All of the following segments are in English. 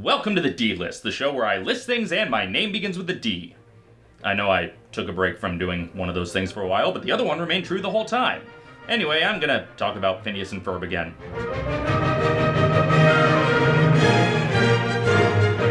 Welcome to the D List, the show where I list things and my name begins with a D. I know I took a break from doing one of those things for a while, but the other one remained true the whole time. Anyway, I'm gonna talk about Phineas and Ferb again.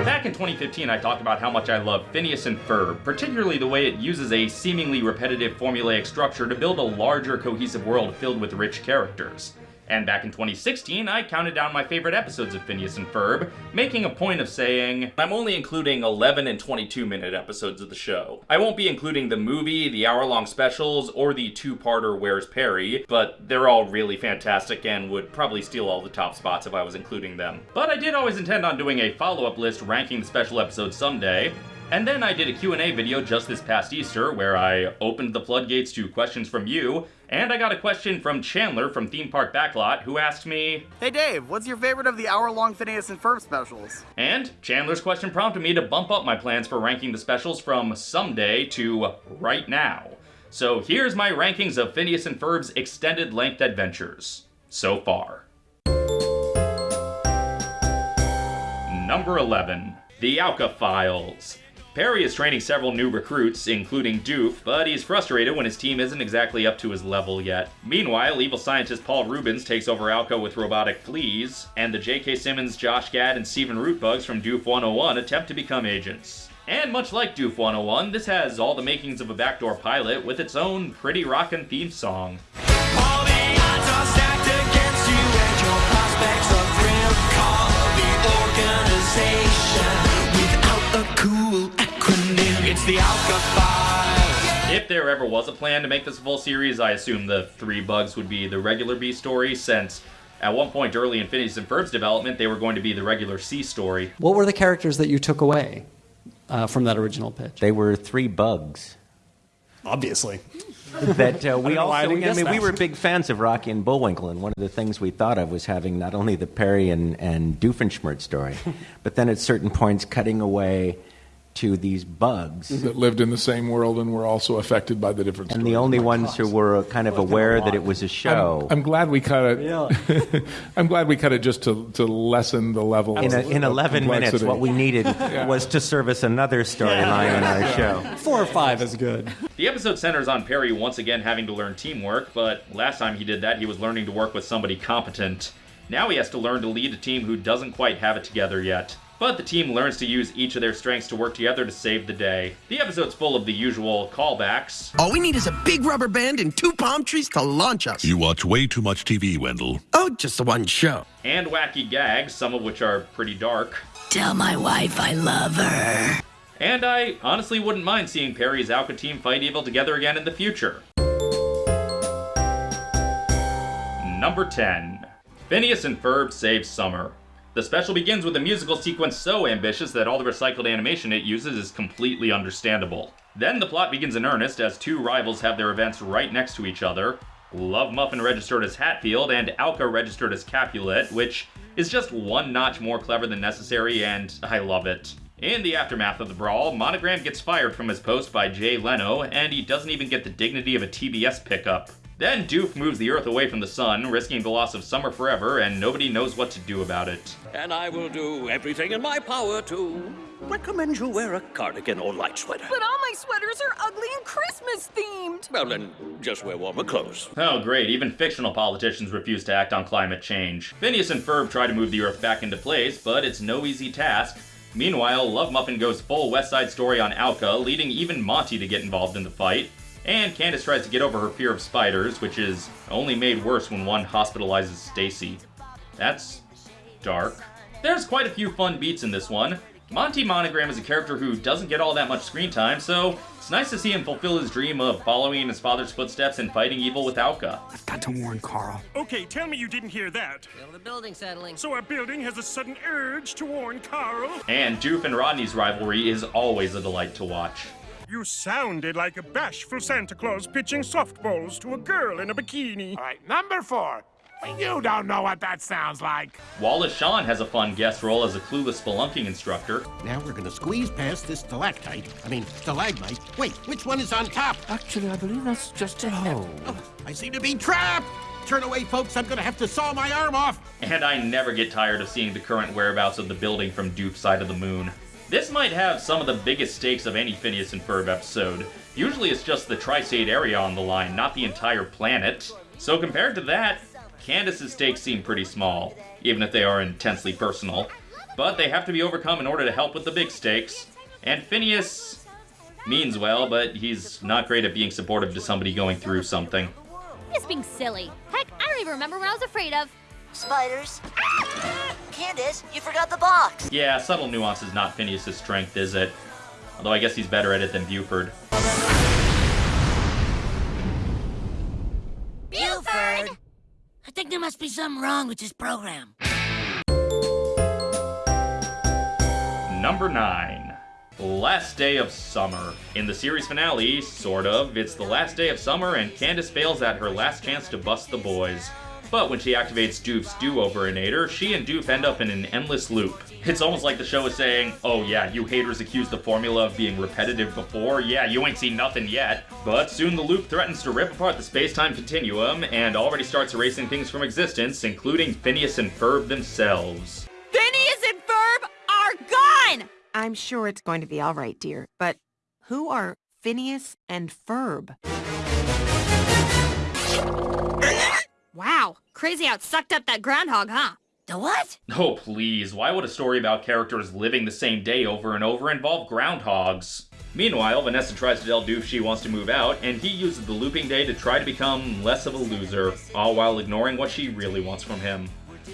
Back in 2015, I talked about how much I love Phineas and Ferb, particularly the way it uses a seemingly repetitive formulaic structure to build a larger, cohesive world filled with rich characters. And back in 2016, I counted down my favorite episodes of Phineas and Ferb, making a point of saying, I'm only including 11 and 22 minute episodes of the show. I won't be including the movie, the hour long specials, or the two parter Where's Perry, but they're all really fantastic and would probably steal all the top spots if I was including them. But I did always intend on doing a follow up list ranking the special episodes someday, and then I did a Q&A video just this past Easter where I opened the floodgates to questions from you, and I got a question from Chandler from Theme Park Backlot who asked me, Hey Dave, what's your favorite of the hour-long Phineas and Ferb specials? and Chandler's question prompted me to bump up my plans for ranking the specials from someday to right now. So here's my rankings of Phineas and Ferb's extended length adventures so far. Number 11, The OWCA Files. Perry is training several new recruits, including Doof, but he's frustrated when his team isn't exactly up to his level yet. Meanwhile, evil scientist Paul Reubens takes over OWCA with robotic fleas, and the J.K. Simmons, Josh Gad, and Steven Root bugs from Doof 101 attempt to become agents. And much like Doof 101, this has all the makings of a backdoor pilot with its own pretty rockin' theme song. Cool. It's the OWCA Files. If there ever was a plan to make this a full series, I assume the three bugs would be the regular B story, since at one point early in Phineas and Ferb's development, they were going to be the regular C story. What were the characters that you took away uh, from that original pitch? They were three bugs. Obviously. that uh, we know why I also, didn't I, guess mean, we were big fans of Rocky and Bullwinkle, and one of the things we thought of was having not only the Perry and, and Doofenshmirtz story, but then at certain points cutting away to these bugs. that lived in the same world and were also affected by the different And the only ones who were kind of aware that it was a show. I'm glad we cut it. I'm glad we cut it just to, to lessen the level. in, a, in of 11 minutes, what we needed was to service another storyline in our show. Four or five is good. The episode centers on Perry once again having to learn teamwork, but last time he did that, he was learning to work with somebody competent. Now he has to learn to lead a team who doesn't quite have it together yet. But the team learns to use each of their strengths to work together to save the day. The episode's full of the usual callbacks, All we need is a big rubber band and two palm trees to launch us. You watch way too much TV, Wendell. Oh, just the one show. and wacky gags, some of which are pretty dark. Tell my wife I love her. And I honestly wouldn't mind seeing Perry's OWCA team fight evil together again in the future. Number 10 Phineas and Ferb Save Summer. The special begins with a musical sequence so ambitious that all the recycled animation it uses is completely understandable. Then the plot begins in earnest as two rivals have their events right next to each other. Love Muffin registered as Hatfield and OWCA registered as Capulet, which is just one notch more clever than necessary, and I love it. In the aftermath of the brawl, Monogram gets fired from his post by Jay Leno, and he doesn't even get the dignity of a TBS pickup. Then Doof moves the Earth away from the sun, risking the loss of summer forever, and nobody knows what to do about it. And I will do everything in my power to recommend you wear a cardigan or light sweater. But all my sweaters are ugly and Christmas themed. Well, then just wear warmer clothes. Oh, great, even fictional politicians refuse to act on climate change. Phineas and Ferb try to move the Earth back into place, but it's no easy task. Meanwhile, Love Muffin goes full West Side Story on OWCA, leading even Monty to get involved in the fight. And Candace tries to get over her fear of spiders, which is only made worse when one hospitalizes Stacy. That's dark. There's quite a few fun beats in this one. Monty Monogram is a character who doesn't get all that much screen time, so it's nice to see him fulfill his dream of following in his father's footsteps and fighting evil with OWCA. I've got to warn Carl. Okay, tell me you didn't hear that. Feel the building settling. So our building has a sudden urge to warn Carl. And Doof and Rodney's rivalry is always a delight to watch. You sounded like a bashful Santa Claus pitching softballs to a girl in a bikini. All right, number four. You don't know what that sounds like. Wallace Shawn has a fun guest role as a clueless spelunking instructor. Now we're gonna squeeze past this stalactite. I mean, stalagmite. Wait, which one is on top? Actually, I believe that's just a hole. Oh, I seem to be trapped. turn away, folks. I'm gonna have to saw my arm off. And I never get tired of seeing the current whereabouts of the building from Doof's side of the moon. This might have some of the biggest stakes of any Phineas and Ferb episode. Usually it's just the tri state area on the line, not the entire planet. So compared to that, Candace's stakes seem pretty small, even if they are intensely personal. But they have to be overcome in order to help with the big stakes. And Phineas means well, but he's not great at being supportive to somebody going through something. Just being silly. Heck, I don't even remember what I was afraid of. Spiders. Ah! Candace, you forgot the box. Yeah, subtle nuance is not Phineas' strength, is it? Although I guess he's better at it than Buford. Buford! I think there must be something wrong with this program. Number 9. Last day of summer. In the series finale, sort of, it's the last day of summer and Candace fails at her last chance to bust the boys. But when she activates Doof's do-overinator, she and Doof end up in an endless loop. It's almost like the show is saying, oh yeah, you haters accused the formula of being repetitive before, yeah, you ain't seen nothing yet. But soon the loop threatens to rip apart the space-time continuum and already starts erasing things from existence, including Phineas and Ferb themselves. Phineas and Ferb are gone! I'm sure it's going to be all right, dear, but who are Phineas and Ferb? Wow, crazy it sucked up that groundhog, huh? The what? Oh, please, why would a story about characters living the same day over and over involve groundhogs? Meanwhile, Vanessa tries to tell Doof she wants to move out, and he uses the looping day to try to become less of a loser, all while ignoring what she really wants from him.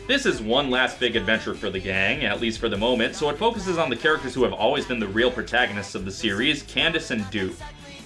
This is one last big adventure for the gang, at least for the moment, so it focuses on the characters who have always been the real protagonists of the series, Candace and Doof.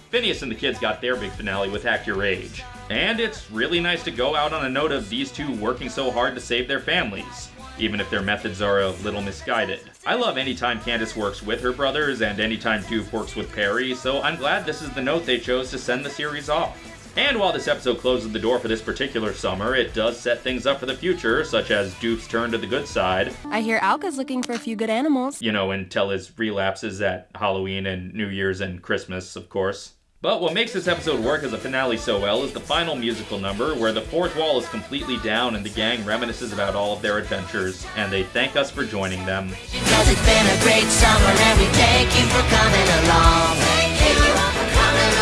Phineas and the kids got their big finale with Act Your Age. And it's really nice to go out on a note of these two working so hard to save their families, even if their methods are a little misguided. I love anytime Candace works with her brothers and anytime Doof works with Perry, so I'm glad this is the note they chose to send the series off. And while this episode closes the door for this particular summer, it does set things up for the future, such as Doof's turn to the good side. I hear OWCA's looking for a few good animals. You know, until his relapses at Halloween and New Year's and Christmas, of course. But what makes this episode work as a finale so well is the final musical number, where the fourth wall is completely down and the gang reminisces about all of their adventures, and they thank us for joining them. Cause it's been a great summer and we thank you for coming along. For coming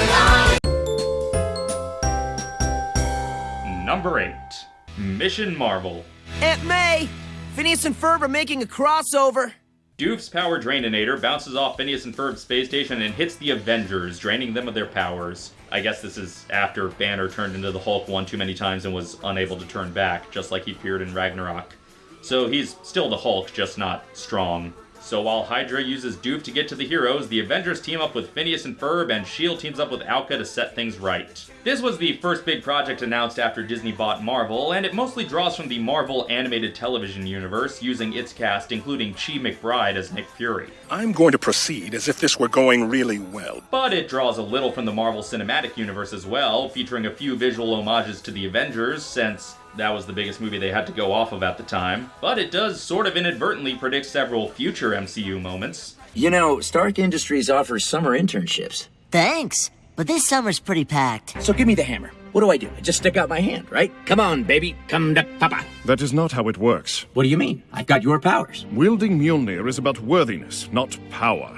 along. Number 8. Mission Marvel. Aunt May! Phineas and Ferb are making a crossover. Doof's power draininator bounces off Phineas and Ferb's space station and hits the Avengers, draining them of their powers. I guess this is after Banner turned into the Hulk one too many times and was unable to turn back, just like he appeared in Ragnarok. So he's still the Hulk, just not strong. So while Hydra uses Doof to get to the heroes, the Avengers team up with Phineas and Ferb, and S.H.I.E.L.D. teams up with OWCA to set things right. This was the first big project announced after Disney bought Marvel, and it mostly draws from the Marvel animated television universe, using its cast including Chi McBride as Nick Fury. I'm going to proceed as if this were going really well. But it draws a little from the Marvel Cinematic Universe as well, featuring a few visual homages to the Avengers, since that was the biggest movie they had to go off of at the time. But it does sort of inadvertently predict several future MCU moments. You know, Stark Industries offers summer internships. Thanks, but this summer's pretty packed. So give me the hammer. What do I do? I just stick out my hand, right? Come on, baby. Come to Papa. That is not how it works. What do you mean? I've got your powers. Wielding Mjolnir is about worthiness, not power.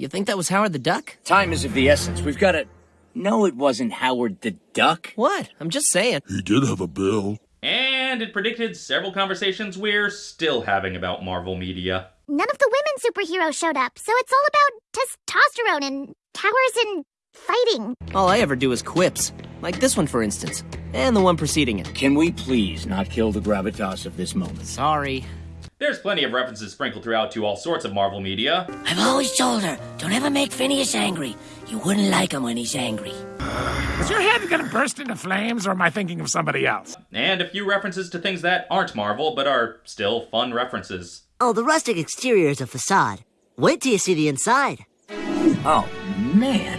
You think that was Howard the Duck? Time is of the essence. We've got to. No, it wasn't Howard the Duck. What? I'm just saying. He did have a bill. And it predicted several conversations we're still having about Marvel media. None of the women superheroes showed up, so it's all about testosterone and towers and fighting. All I ever do is quips. Like this one, for instance. And the one preceding it. Can we please not kill the gravitas of this moment? Sorry. There's plenty of references sprinkled throughout to all sorts of Marvel media. I've always told her, don't ever make Phineas angry. You wouldn't like him when he's angry. Is your head gonna burst into flames, or am I thinking of somebody else? And a few references to things that aren't Marvel, but are still fun references. Oh, the rustic exterior is a facade. Wait till you see the inside. Oh, man.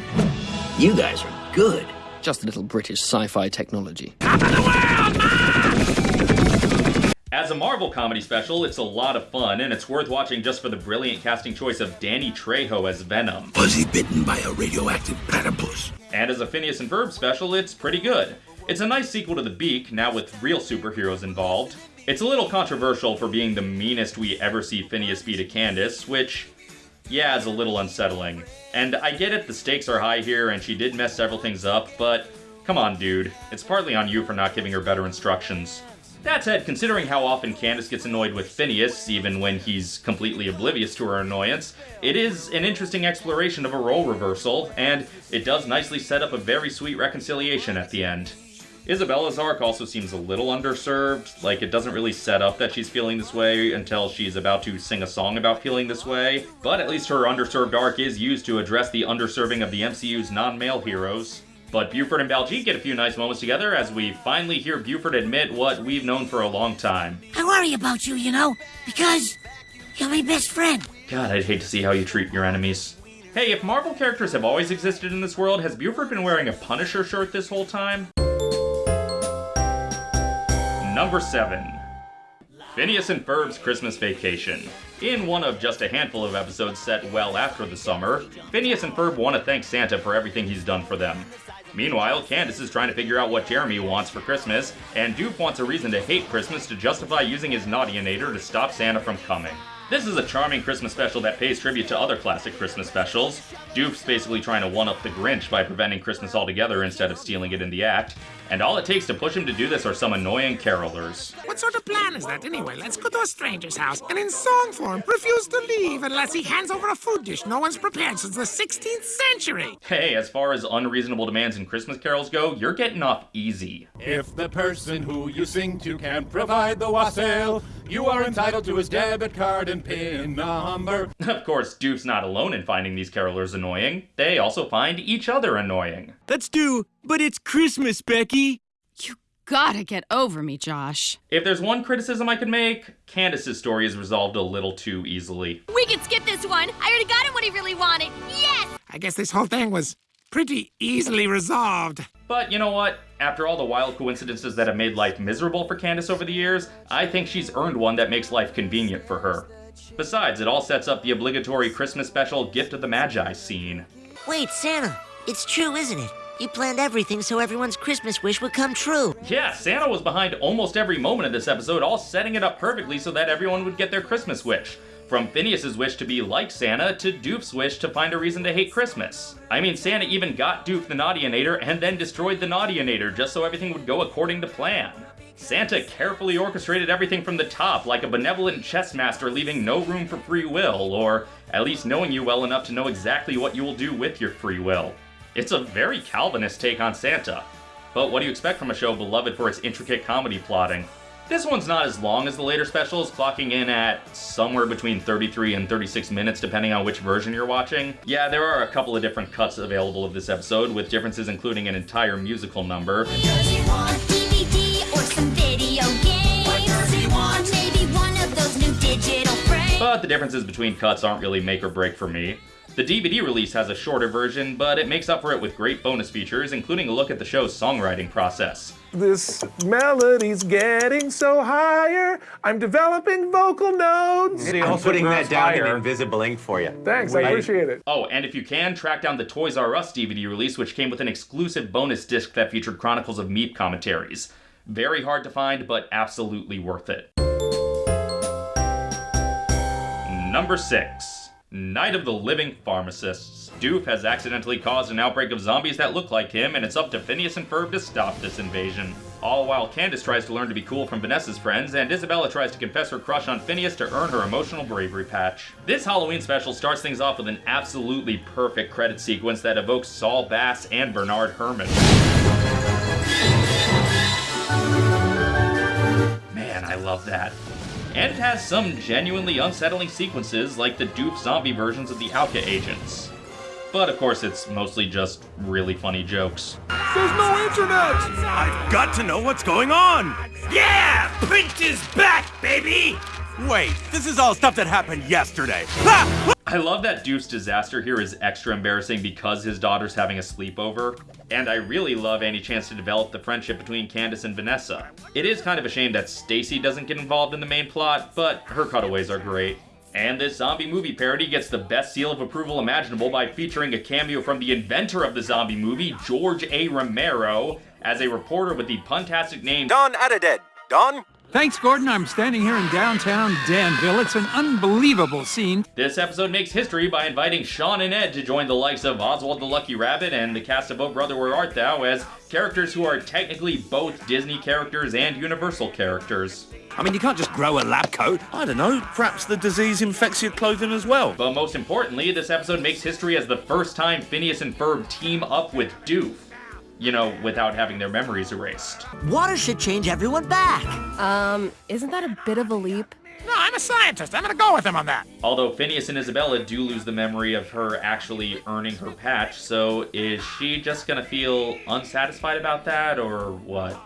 You guys are good. Just a little British sci fi technology. As As a Marvel comedy special, it's a lot of fun, and it's worth watching just for the brilliant casting choice of Danny Trejo as Venom. Was he bitten by a radioactive platypus? And as a Phineas and Ferb special, it's pretty good. It's a nice sequel to The Beak, now with real superheroes involved. It's a little controversial for being the meanest we ever see Phineas be to Candace, which, yeah, is a little unsettling. And I get it, the stakes are high here, and she did mess several things up, but come on, dude. It's partly on you for not giving her better instructions. That said, considering how often Candace gets annoyed with Phineas, even when he's completely oblivious to her annoyance, it is an interesting exploration of a role reversal, and it does nicely set up a very sweet reconciliation at the end. Isabella's arc also seems a little underserved, like it doesn't really set up that she's feeling this way until she's about to sing a song about feeling this way, but at least her underserved arc is used to address the underserving of the MCU's non-male heroes. But Buford and Baljeet get a few nice moments together as we finally hear Buford admit what we've known for a long time. I worry about you, you know, because you're my best friend. God, I'd hate to see how you treat your enemies. Hey, if Marvel characters have always existed in this world, has Buford been wearing a Punisher shirt this whole time? Number 7. Phineas and Ferb's Christmas Vacation. In one of just a handful of episodes set well after the summer, Phineas and Ferb want to thank Santa for everything he's done for them. Meanwhile, Candace is trying to figure out what Jeremy wants for Christmas, and Doof wants a reason to hate Christmas to justify using his Nautianator to stop Santa from coming. This is a charming Christmas special that pays tribute to other classic Christmas specials. Doof's basically trying to one-up the Grinch by preventing Christmas altogether instead of stealing it in the act, and all it takes to push him to do this are some annoying carolers. What sort of plan is that anyway? Let's go to a stranger's house and in song form refuse to leave unless he hands over a food dish no one's prepared since the 16th century. Hey, as far as unreasonable demands in Christmas carols go, you're getting off easy. If the person who you sing to can't provide the wassail, you are entitled to his debit card and PIN number. Of course, Doof's not alone in finding these carolers annoying. They also find each other annoying. That's due, but it's Christmas, Becky. You gotta get over me, Josh. If there's one criticism I could make, Candace's story is resolved a little too easily. We can skip this one. I already got him what he really wanted. Yes! I guess this whole thing was pretty easily resolved. But you know what? After all the wild coincidences that have made life miserable for Candace over the years, I think she's earned one that makes life convenient for her. Besides, it all sets up the obligatory Christmas special Gift of the Magi scene. Wait, Santa, it's true, isn't it? You planned everything so everyone's Christmas wish would come true. Yeah, Santa was behind almost every moment of this episode, all setting it up perfectly so that everyone would get their Christmas wish. From Phineas's wish to be like Santa to Doof's wish to find a reason to hate Christmas. I mean, Santa even got Doof the Nautianator and then destroyed the Nautianator just so everything would go according to plan. Santa carefully orchestrated everything from the top, like a benevolent chess master leaving no room for free will, or at least knowing you well enough to know exactly what you will do with your free will. It's a very Calvinist take on Santa. But what do you expect from a show beloved for its intricate comedy plotting? This one's not as long as the later specials, clocking in at somewhere between 33 and 36 minutes depending on which version you're watching. Yeah, there are a couple of different cuts available of this episode, with differences including an entire musical number. But the differences between cuts aren't really make or break for me. The DVD release has a shorter version, but it makes up for it with great bonus features, including a look at the show's songwriting process. This melody's getting so higher. I'm developing vocal notes. I'm putting that down in invisible ink for you. Thanks, I appreciate it. Oh, and if you can, track down the Toys R Us DVD release, which came with an exclusive bonus disc that featured Chronicles of Meep commentaries. Very hard to find, but absolutely worth it. Number 6. Night of the Living Pharmacists. Doof has accidentally caused an outbreak of zombies that look like him, and it's up to Phineas and Ferb to stop this invasion. All while Candace tries to learn to be cool from Vanessa's friends, and Isabella tries to confess her crush on Phineas to earn her emotional bravery patch. This Halloween special starts things off with an absolutely perfect credit sequence that evokes Saul Bass and Bernard Herrmann. Man, I love that. And it has some genuinely unsettling sequences like the Doof zombie versions of the Alka agents. But of course, it's mostly just really funny jokes. There's no internet! I've got to know what's going on! Yeah! Print is back, baby! Wait, this is all stuff that happened yesterday. I I love that Doof's disaster here is extra embarrassing because his daughter's having a sleepover, and I really love any chance to develop the friendship between Candace and Vanessa. It is kind of a shame that Stacy doesn't get involved in the main plot, but her cutaways are great. And this zombie movie parody gets the best seal of approval imaginable by featuring a cameo from the inventor of the zombie movie, George A. Romero, as a reporter with the puntastic name Don Adaded. Don? Thanks, Gordon. I'm standing here in downtown Danville. It's an unbelievable scene. This episode makes history by inviting Shaun and Ed to join the likes of Oswald the Lucky Rabbit and the cast of Oh Brother Where Art Thou as characters who are technically both Disney characters and Universal characters. I mean, you can't just grow a lab coat. I don't know, perhaps the disease infects your clothing as well. But most importantly, this episode makes history as the first time Phineas and Ferb team up with Doof. You know, without having their memories erased. Water should change everyone back. Um, isn't that a bit of a leap? No, I'm a scientist. I'm gonna go with him on that. Although Phineas and Isabella do lose the memory of her actually earning her patch, so is she just gonna feel unsatisfied about that, or what?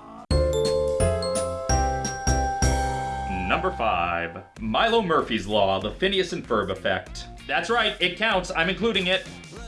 Number 5. Milo Murphy's Law, the Phineas and Ferb effect. That's right, it counts, I'm including it.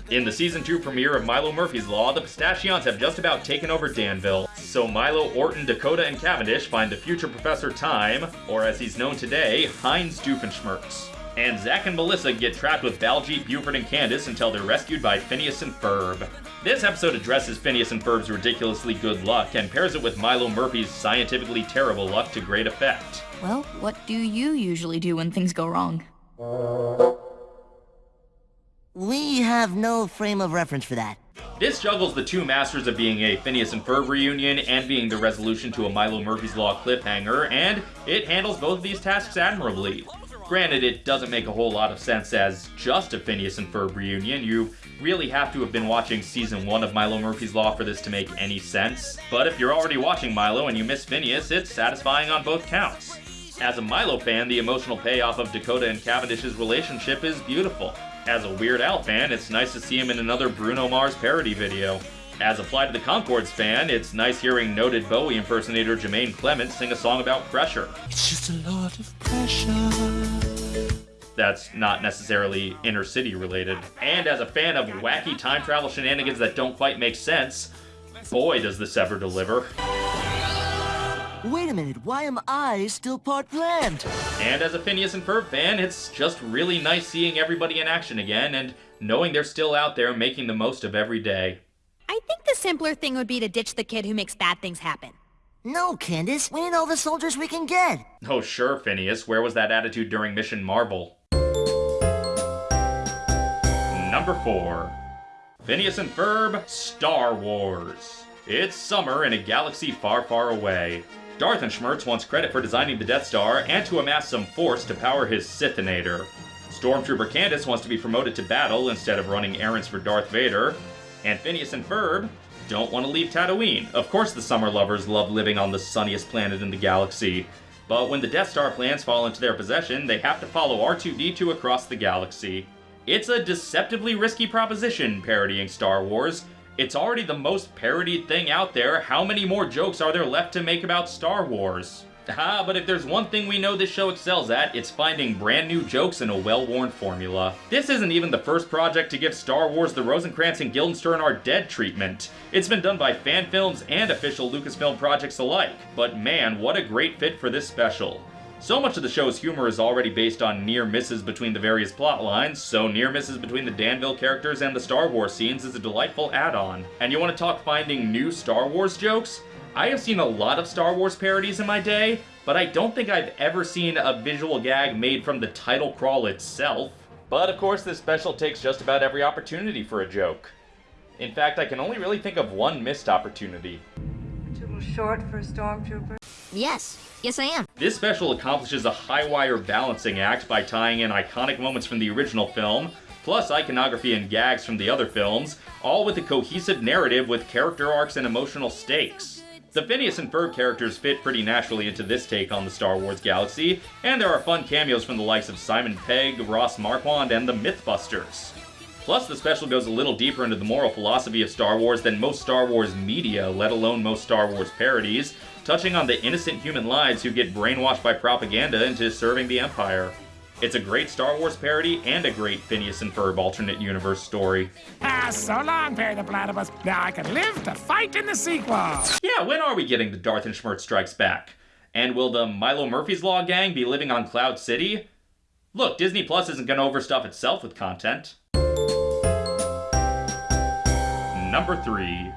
In the season 2 premiere of Milo Murphy's Law, the Pistachions have just about taken over Danville. So Milo, Orton, Dakota, and Cavendish find the future Professor Time, or as he's known today, Heinz Doofenshmirtz. And Zack and Melissa get trapped with Baljeet, Buford, and Candace until they're rescued by Phineas and Ferb. This episode addresses Phineas and Ferb's ridiculously good luck and pairs it with Milo Murphy's scientifically terrible luck to great effect. Well, what do you usually do when things go wrong? Have no frame of reference for that. This juggles the two masters of being a Phineas and Ferb reunion and being the resolution to a Milo Murphy's Law cliffhanger, and it handles both of these tasks admirably. Granted, it doesn't make a whole lot of sense as just a Phineas and Ferb reunion. You really have to have been watching season 1 of Milo Murphy's Law for this to make any sense. But if you're already watching Milo and you miss Phineas, it's satisfying on both counts. As a Milo fan, the emotional payoff of Dakota and Cavendish's relationship is beautiful. As a Weird Al fan, it's nice to see him in another Bruno Mars parody video. As a Flight of the Conchords fan, it's nice hearing noted Bowie impersonator Jermaine Clement sing a song about pressure. It's just a lot of pressure. That's not necessarily inner city related. And as a fan of wacky time travel shenanigans that don't quite make sense, boy does this ever deliver. Wait a minute, why am I still part planned? And as a Phineas and Ferb fan, it's just really nice seeing everybody in action again and knowing they're still out there making the most of every day. I think the simpler thing would be to ditch the kid who makes bad things happen. No, Candace, we need all the soldiers we can get. Oh, sure, Phineas. Where was that attitude during Mission Marvel? Number 4. Phineas and Ferb Star Wars. It's summer in a galaxy far, far away. Darthenshmirtz wants credit for designing the Death Star and to amass some force to power his Sithinator. Stormtrooper Candace wants to be promoted to battle instead of running errands for Darth Vader. And Phineas and Ferb don't want to leave Tatooine. Of course, the summer lovers love living on the sunniest planet in the galaxy. But when the Death Star plans fall into their possession, they have to follow R2D2 across the galaxy. It's a deceptively risky proposition parodying Star Wars. It's already the most parodied thing out there. How many more jokes are there left to make about Star Wars? Ah, but if there's one thing we know this show excels at, it's finding brand new jokes in a well-worn formula. This isn't even the first project to give Star Wars the Rosencrantz and Guildenstern are dead treatment. It's been done by fan films and official Lucasfilm projects alike. But man, what a great fit for this special. So much of the show's humor is already based on near misses between the various plot lines, so near misses between the Danville characters and the Star Wars scenes is a delightful add-on. And you want to talk finding new Star Wars jokes? I have seen a lot of Star Wars parodies in my day, but I don't think I've ever seen a visual gag made from the title crawl itself. But of course, this special takes just about every opportunity for a joke. In fact, I can only really think of one missed opportunity. Too short for a stormtrooper? Yes. Yes, I am. This special accomplishes a high wire balancing act by tying in iconic moments from the original film, plus iconography and gags from the other films, all with a cohesive narrative with character arcs and emotional stakes. The Phineas and Ferb characters fit pretty naturally into this take on the Star Wars galaxy, and there are fun cameos from the likes of Simon Pegg, Ross Marquand, and the Mythbusters. Plus, the special goes a little deeper into the moral philosophy of Star Wars than most Star Wars media, let alone most Star Wars parodies, touching on the innocent human lives who get brainwashed by propaganda into serving the Empire. It's a great Star Wars parody and a great Phineas and Ferb alternate universe story. Ah, so long, Perry the Platypus. Now I can live to fight in the sequel. Yeah, when are we getting the Darthenshmirtz Strikes Back? And will the Milo Murphy's Law gang be living on Cloud City? Look, Disney Plus isn't going to overstuff itself with content. Number 3.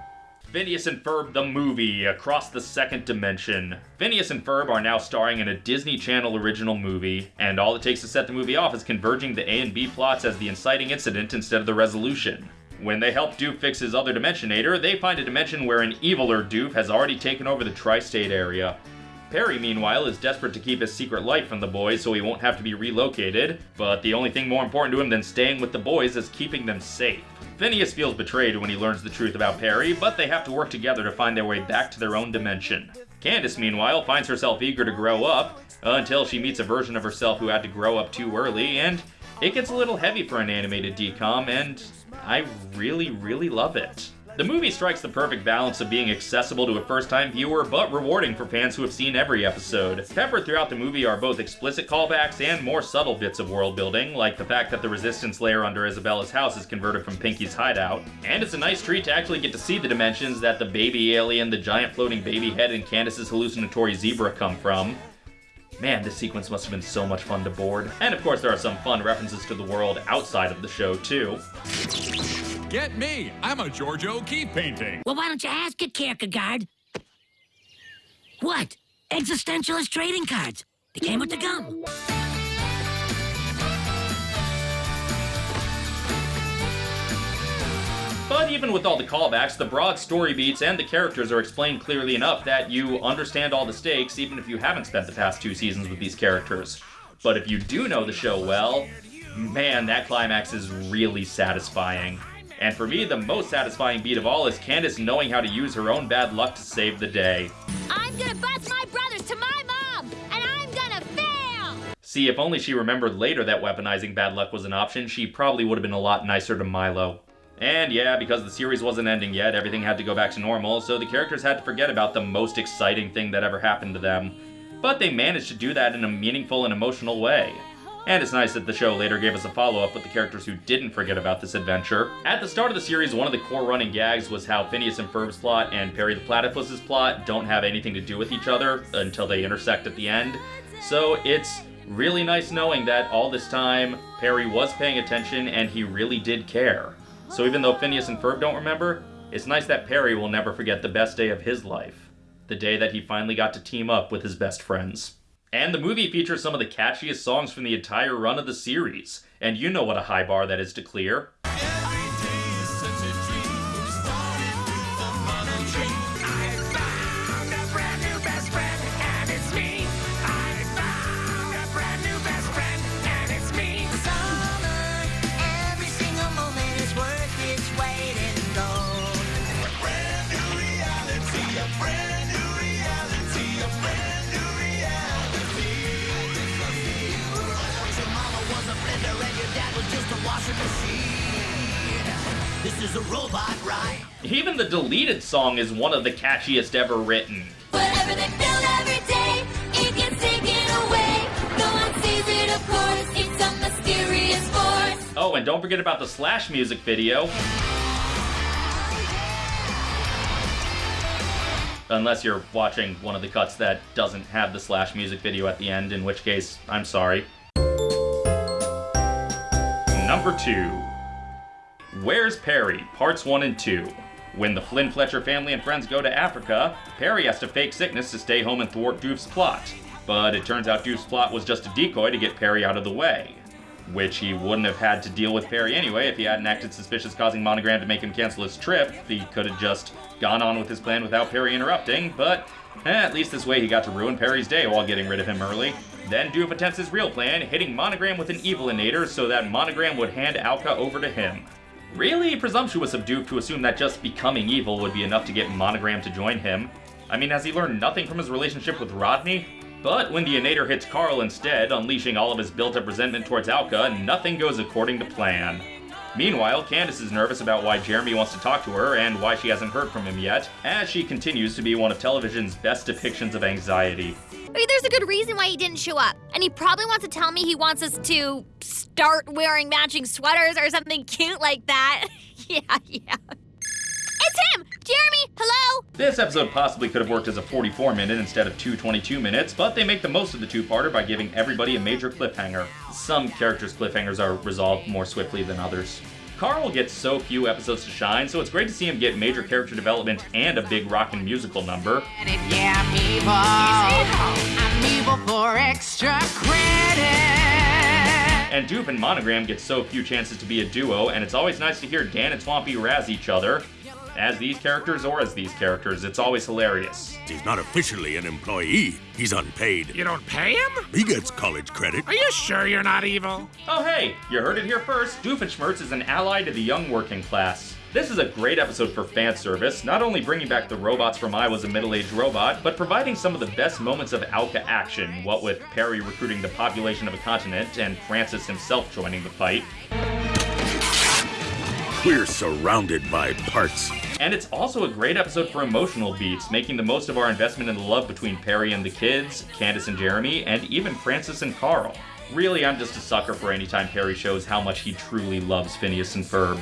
Phineas and Ferb the movie, Across the Second Dimension. Phineas and Ferb are now starring in a Disney Channel original movie, and all it takes to set the movie off is converging the A and B plots as the inciting incident instead of the resolution. When they help Doof fix his other Dimensionator, they find a dimension where an eviler Doof has already taken over the tri-state area. Perry, meanwhile, is desperate to keep his secret life from the boys so he won't have to be relocated, but the only thing more important to him than staying with the boys is keeping them safe. Phineas feels betrayed when he learns the truth about Perry, but they have to work together to find their way back to their own dimension. Candace, meanwhile, finds herself eager to grow up, until she meets a version of herself who had to grow up too early, and it gets a little heavy for an animated DCOM, and I really, really love it. The movie strikes the perfect balance of being accessible to a first-time viewer, but rewarding for fans who have seen every episode. Peppered throughout the movie are both explicit callbacks and more subtle bits of world building, like the fact that the resistance layer under Isabella's house is converted from Pinky's hideout. And it's a nice treat to actually get to see the dimensions that the baby alien, the giant floating baby head, and Candace's hallucinatory zebra come from. Man, this sequence must have been so much fun to board. And of course, there are some fun references to the world outside of the show, too. Get me! I'm a George O'Keeffe painting. Well, why don't you ask it, Kierkegaard? What? Existentialist trading cards. They came with the gum. But even with all the callbacks, the broad story beats and the characters are explained clearly enough that you understand all the stakes even if you haven't spent the past two seasons with these characters. But if you do know the show well, man, that climax is really satisfying. And for me, the most satisfying beat of all is Candace knowing how to use her own bad luck to save the day. I'm gonna bust my brothers to my mom, and I'm gonna fail! See, if only she remembered later that weaponizing bad luck was an option, she probably would have been a lot nicer to Milo. And yeah, because the series wasn't ending yet, everything had to go back to normal, so the characters had to forget about the most exciting thing that ever happened to them. But they managed to do that in a meaningful and emotional way. And it's nice that the show later gave us a follow-up with the characters who didn't forget about this adventure. At the start of the series, one of the core running gags was how Phineas and Ferb's plot and Perry the Platypus's plot don't have anything to do with each other until they intersect at the end. So it's really nice knowing that all this time, Perry was paying attention and he really did care. So even though Phineas and Ferb don't remember, it's nice that Perry will never forget the best day of his life. The day that he finally got to team up with his best friends. And the movie features some of the catchiest songs from the entire run of the series. And you know what a high bar that is to clear. This is a robot ride. Even the deleted song is one of the catchiest ever written. Whatever they build every day, it gets taken away. No one sees it, of course. It's a mysterious force. Oh, and don't forget about the Slash music video. Unless you're watching one of the cuts that doesn't have the Slash music video at the end, in which case, I'm sorry. Number 2. Where's Perry? Parts 1 and 2. When the Flynn Fletcher family and friends go to Africa, Perry has to fake sickness to stay home and thwart Doof's plot. But it turns out Doof's plot was just a decoy to get Perry out of the way. Which he wouldn't have had to deal with Perry anyway if he hadn't acted suspicious, causing Monogram to make him cancel his trip. He could have just gone on with his plan without Perry interrupting, but eh, at least this way he got to ruin Perry's day while getting rid of him early. Then Doof attempts his real plan, hitting Monogram with an Evilinator so that Monogram would hand OWCA over to him. Really presumptuous of Doof to assume that just becoming evil would be enough to get Monogram to join him. I mean, has he learned nothing from his relationship with Rodney? But when the Inator hits Carl instead, unleashing all of his built-up resentment towards OWCA, nothing goes according to plan. Meanwhile, Candace is nervous about why Jeremy wants to talk to her and why she hasn't heard from him yet, as she continues to be one of television's best depictions of anxiety. There's a good reason why he didn't show up. And he probably wants to tell me he wants us to start wearing matching sweaters or something cute like that. yeah, yeah. It's him! Jeremy, hello? This episode possibly could have worked as a 44 minute instead of two 22 minutes, but they make the most of the two parter by giving everybody a major cliffhanger. Some characters' cliffhangers are resolved more swiftly than others. Carl gets so few episodes to shine, so it's great to see him get major character development and a big rockin' musical number. Yeah, I'm evil. I'm evil for extra credit. And Doof and Monogram get so few chances to be a duo, and it's always nice to hear Dan and Swampy razz each other. As these characters or as these characters, it's always hilarious. He's not officially an employee. He's unpaid. You don't pay him? He gets college credit. Are you sure you're not evil? Oh hey, you heard it here first. Doofenshmirtz is an ally to the young working class. This is a great episode for fan service, not only bringing back the robots from I Was a Middle-Aged Robot, but providing some of the best moments of OWCA action, what with Perry recruiting the population of a continent and Francis himself joining the fight. We're surrounded by parts. And it's also a great episode for emotional beats, making the most of our investment in the love between Perry and the kids, Candace and Jeremy, and even Francis and Carl. Really, I'm just a sucker for any time Perry shows how much he truly loves Phineas and Ferb.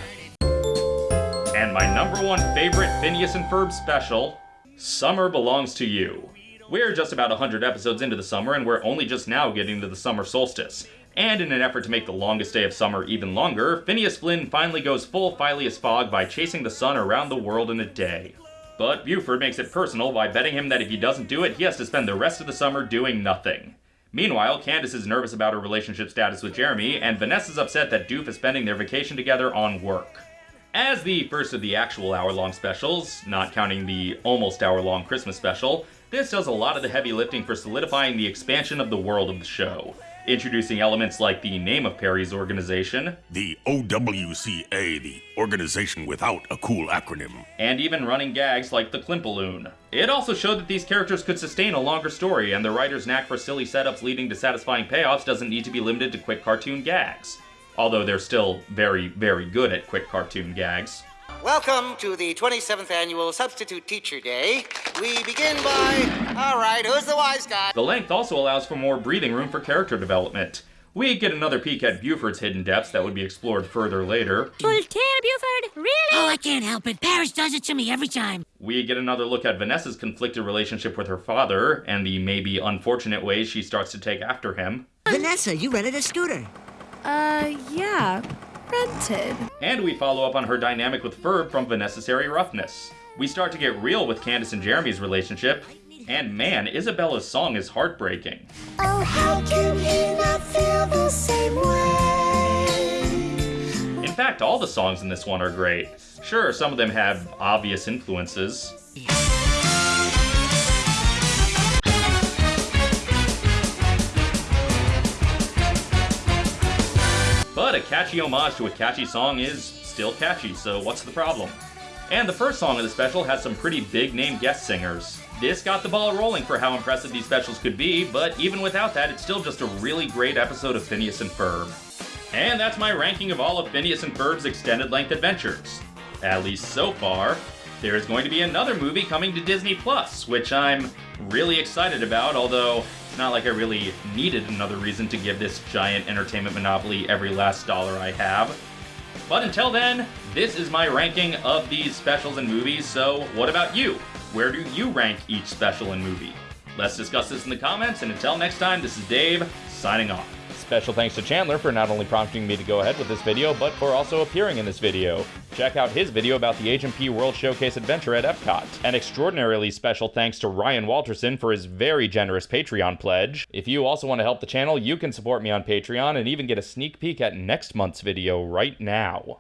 And my number one favorite Phineas and Ferb special, Summer Belongs to You. We're just about 100 episodes into the summer, and we're only just now getting to the summer solstice. And in an effort to make the longest day of summer even longer, Phineas Flynn finally goes full Phileas Fogg by chasing the sun around the world in a day. But Buford makes it personal by betting him that if he doesn't do it, he has to spend the rest of the summer doing nothing. Meanwhile, Candace is nervous about her relationship status with Jeremy, and Vanessa's upset that Doof is spending their vacation together on work. As the first of the actual hour long specials, not counting the almost hour long Christmas special, this does a lot of the heavy lifting for solidifying the expansion of the world of the show introducing elements like the name of Perry's organization, The OWCA, the organization without a cool acronym. and even running gags like the Klimpaloon. It also showed that these characters could sustain a longer story, and the writer's knack for silly setups leading to satisfying payoffs doesn't need to be limited to quick cartoon gags. Although they're still very, very good at quick cartoon gags. Welcome to the 27th annual Substitute Teacher Day. We begin by. All right, who's the wise guy? The length also allows for more breathing room for character development. We get another peek at Buford's hidden depths that would be explored further later. Voltaire Buford, really? Oh, I can't help it. Paris does it to me every time. We get another look at Vanessa's conflicted relationship with her father and the maybe unfortunate ways she starts to take after him. Vanessa, you rented a scooter. Uh, yeah. Rented. And we follow up on her dynamic with Ferb from The Necessary Roughness. We start to get real with Candace and Jeremy's relationship. And man, Isabella's song is heartbreaking. Oh, how can he not feel the same way? In fact, all the songs in this one are great. Sure, some of them have obvious influences. But catchy homage to a catchy song is still catchy, so what's the problem? And the first song of the special has some pretty big name guest singers. This got the ball rolling for how impressive these specials could be, but even without that, it's still just a really great episode of Phineas and Ferb. And that's my ranking of all of Phineas and Ferb's extended length adventures. At least so far. There is going to be another movie coming to Disney Plus, which I'm really excited about, although it's not like I really needed another reason to give this giant entertainment monopoly every last dollar I have. But until then, this is my ranking of these specials and movies, so what about you? Where do you rank each special and movie? Let's discuss this in the comments, and until next time, this is Dave, signing off. Special thanks to Chandler for not only prompting me to go ahead with this video, but for also appearing in this video. Check out his video about the H&P World Showcase adventure at Epcot. An extraordinarily special thanks to Ryan Walterson for his very generous Patreon pledge. If you also want to help the channel, you can support me on Patreon and even get a sneak peek at next month's video right now.